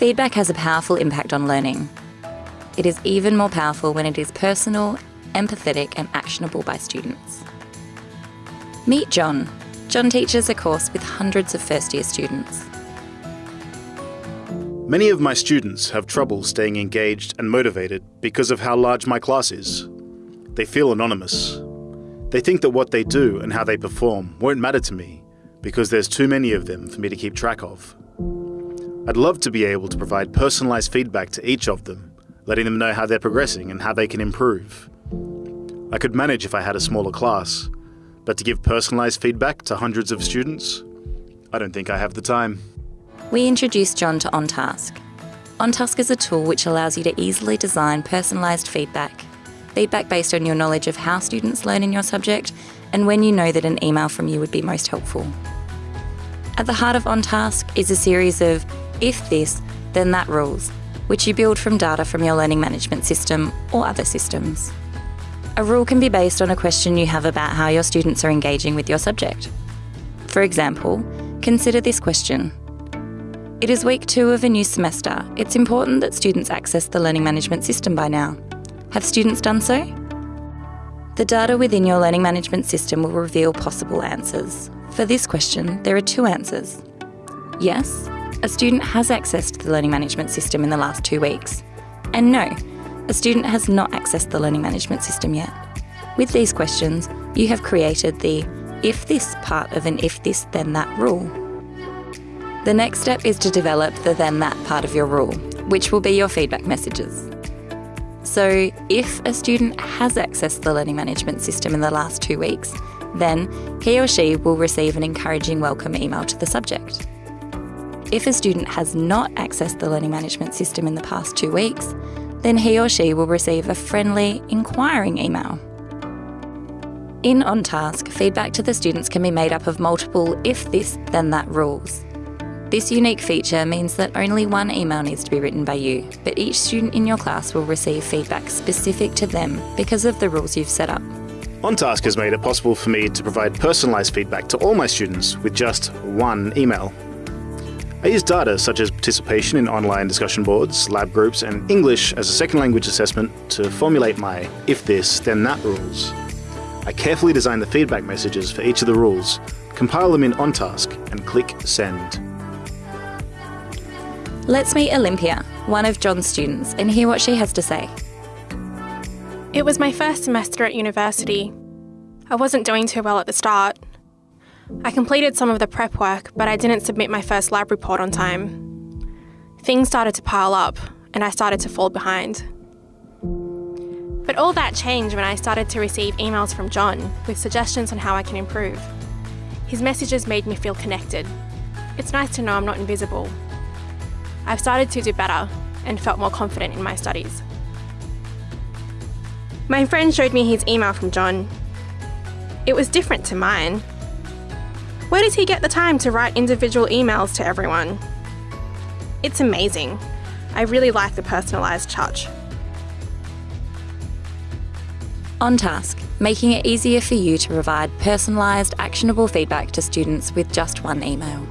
Feedback has a powerful impact on learning. It is even more powerful when it is personal, empathetic, and actionable by students. Meet John. John teaches a course with hundreds of first year students. Many of my students have trouble staying engaged and motivated because of how large my class is. They feel anonymous. They think that what they do and how they perform won't matter to me because there's too many of them for me to keep track of. I'd love to be able to provide personalised feedback to each of them, letting them know how they're progressing and how they can improve. I could manage if I had a smaller class, but to give personalised feedback to hundreds of students, I don't think I have the time. We introduced John to OnTask. OnTask is a tool which allows you to easily design personalised feedback. Feedback based on your knowledge of how students learn in your subject and when you know that an email from you would be most helpful. At the heart of OnTask is a series of if this, then that rules, which you build from data from your learning management system or other systems. A rule can be based on a question you have about how your students are engaging with your subject. For example, consider this question. It is week two of a new semester. It's important that students access the learning management system by now. Have students done so? The data within your learning management system will reveal possible answers. For this question, there are two answers. Yes, a student has accessed the learning management system in the last two weeks. And no, a student has not accessed the learning management system yet. With these questions, you have created the if this part of an if this then that rule. The next step is to develop the then that part of your rule, which will be your feedback messages. So, if a student has accessed the learning management system in the last two weeks, then he or she will receive an encouraging welcome email to the subject. If a student has not accessed the learning management system in the past two weeks, then he or she will receive a friendly, inquiring email. In OnTask, feedback to the students can be made up of multiple if this, then that rules. This unique feature means that only one email needs to be written by you, but each student in your class will receive feedback specific to them because of the rules you've set up. OnTask has made it possible for me to provide personalised feedback to all my students with just one email. I use data such as participation in online discussion boards, lab groups, and English as a second language assessment to formulate my if this, then that rules. I carefully design the feedback messages for each of the rules, compile them in OnTask, and click Send. Let's meet Olympia, one of John's students, and hear what she has to say. It was my first semester at university. I wasn't doing too well at the start. I completed some of the prep work, but I didn't submit my first lab report on time. Things started to pile up, and I started to fall behind. But all that changed when I started to receive emails from John with suggestions on how I can improve. His messages made me feel connected. It's nice to know I'm not invisible. I've started to do better and felt more confident in my studies. My friend showed me his email from John. It was different to mine. Where does he get the time to write individual emails to everyone? It's amazing. I really like the personalised touch. OnTask, making it easier for you to provide personalised, actionable feedback to students with just one email.